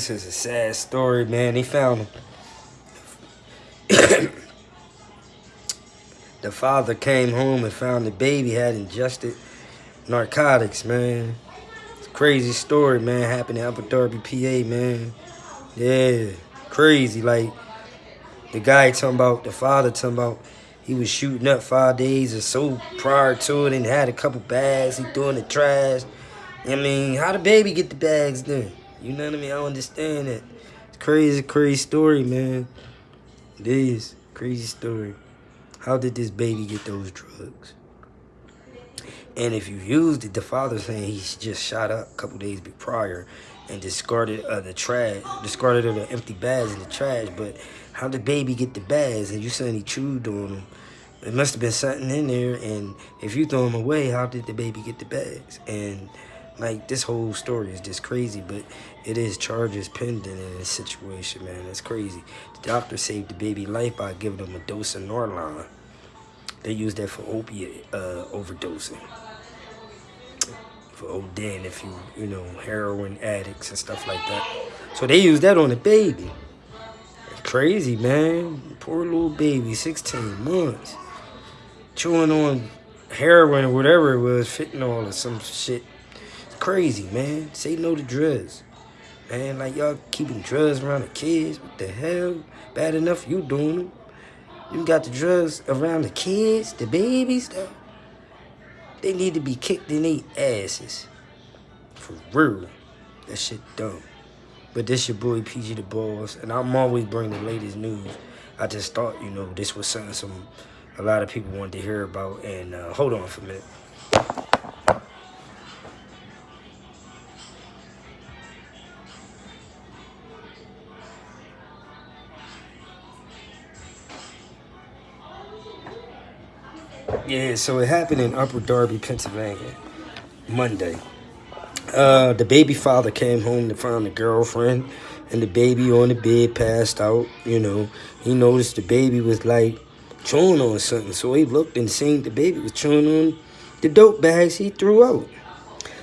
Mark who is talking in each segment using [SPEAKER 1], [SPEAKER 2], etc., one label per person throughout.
[SPEAKER 1] This is a sad story, man. He found him. the father came home and found the baby had ingested narcotics, man. It's a crazy story, man. Happened in Upper Darby, PA, man. Yeah, crazy. Like, the guy talking about, the father talking about, he was shooting up five days or so prior to it and had a couple bags he threw in the trash. I mean, how the baby get the bags then? You know what I mean? I don't understand it. It's crazy, crazy story, man. It is. Crazy story. How did this baby get those drugs? And if you used it, the father saying he just shot up a couple days prior and discarded uh, the trash, discarded the empty bags in the trash. But how did baby get the bags? And you saying he chewed on them. It must have been something in there. And if you throw them away, how did the baby get the bags? And like this whole story is just crazy, but it is charges pending in this situation, man. It's crazy. The doctor saved the baby life by giving him a dose of Norline. They use that for opiate uh, overdosing. For ODing, if you, you know, heroin addicts and stuff like that. So they use that on the baby. Crazy, man. Poor little baby, 16 months. Chewing on heroin or whatever it was, fentanyl or some shit crazy, man. Say no to drugs. Man, like y'all keeping drugs around the kids. What the hell? Bad enough you doing them. You got the drugs around the kids, the babies, though. They need to be kicked in their asses. For real. That shit dumb. But this your boy PG the Boss, and I'm always bringing the latest news. I just thought, you know, this was something some a lot of people wanted to hear about. And uh, hold on for a minute. Yeah, so it happened in Upper Darby, Pennsylvania, Monday. Uh, the baby father came home to find the girlfriend and the baby on the bed passed out. You know, he noticed the baby was like chewing on something. So he looked and seen the baby was chewing on the dope bags he threw out.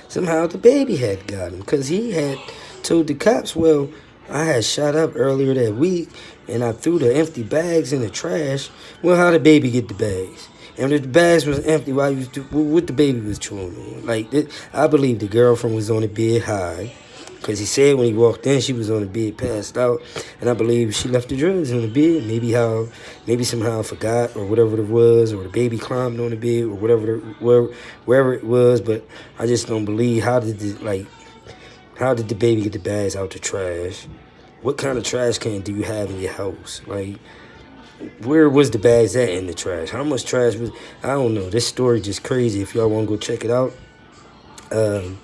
[SPEAKER 1] Somehow the baby had got him because he had told the cops, well, I had shot up earlier that week and I threw the empty bags in the trash. Well, how did baby get the bags? And the bags was empty, why you what the baby was chewing on? Like I believe the girlfriend was on the bed high, because he said when he walked in she was on the bed passed out, and I believe she left the drugs on the bed. Maybe how, maybe somehow forgot or whatever it was, or the baby climbed on the bed or whatever, where, wherever it was. But I just don't believe how did the like, how did the baby get the bags out the trash? What kind of trash can do you have in your house? Like where was the bags at in the trash? How much trash was, I don't know. This story just crazy. If y'all want to go check it out, um,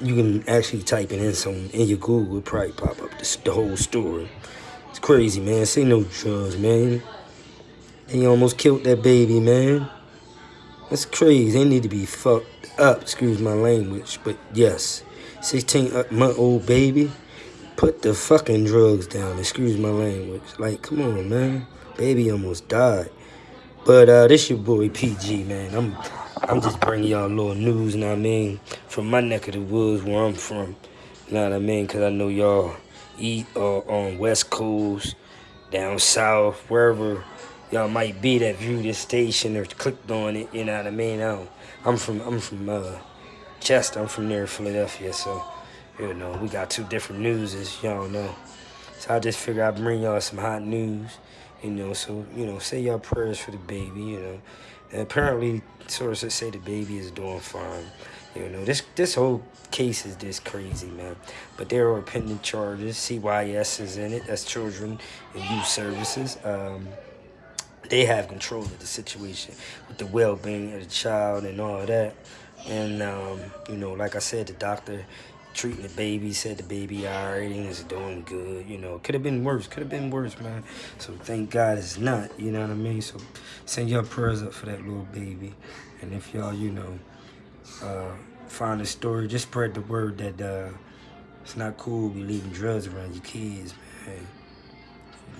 [SPEAKER 1] you can actually type it in some in your Google, it probably pop up this, the whole story. It's crazy, man. Say no drugs, man. They almost killed that baby, man. That's crazy. They need to be fucked up, excuse my language. But yes, 16 month old baby. Put the fucking drugs down. Excuse my language. Like, come on, man. Baby almost died. But uh, this your boy PG, man. I'm I'm just bringing y'all a little news, know what I mean? From my neck of the woods where I'm from. You know what I mean? Because I know y'all eat uh, on West Coast, down south, wherever y'all might be that view this station or clicked on it, you know what I mean? I am from I'm from uh, Chester. I'm from near Philadelphia, so you know, we got two different news, as y'all know. So I just figured I'd bring y'all some hot news, you know, so, you know, say y'all prayers for the baby, you know. And apparently, sources say the baby is doing fine. You know, this this whole case is just crazy, man. But there are pending charges. CYS is in it. That's Children and Youth Services. Um, they have control of the situation with the well-being of the child and all that. And, um, you know, like I said, the doctor treating the baby, said the baby all right, and is doing good, you know. Could have been worse, could have been worse, man. So thank God it's not, you know what I mean? So send your prayers up for that little baby. And if y'all, you know, uh, find a story, just spread the word that uh, it's not cool to be leaving drugs around your kids, man.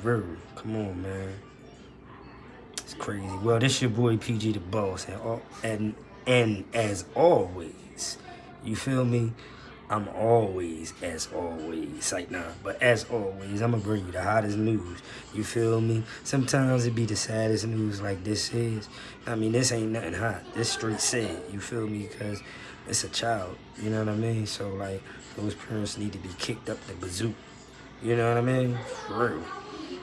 [SPEAKER 1] Very, come on, man. It's crazy. Well, this your boy PG the Boss, and, and, and as always, you feel me? I'm always, as always, like nah, but as always, I'm gonna bring you the hottest news. You feel me? Sometimes it be the saddest news like this is. I mean, this ain't nothing hot. This straight sad. You feel me? Because it's a child. You know what I mean? So like, those parents need to be kicked up the bazoo. You know what I mean? For real.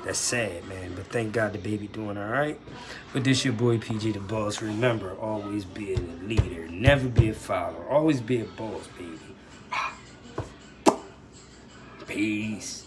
[SPEAKER 1] That's sad, man. But thank God the baby doing all right. But this your boy PG the Boss. Remember, always be a leader. Never be a follower. Always be a boss, baby. Peace.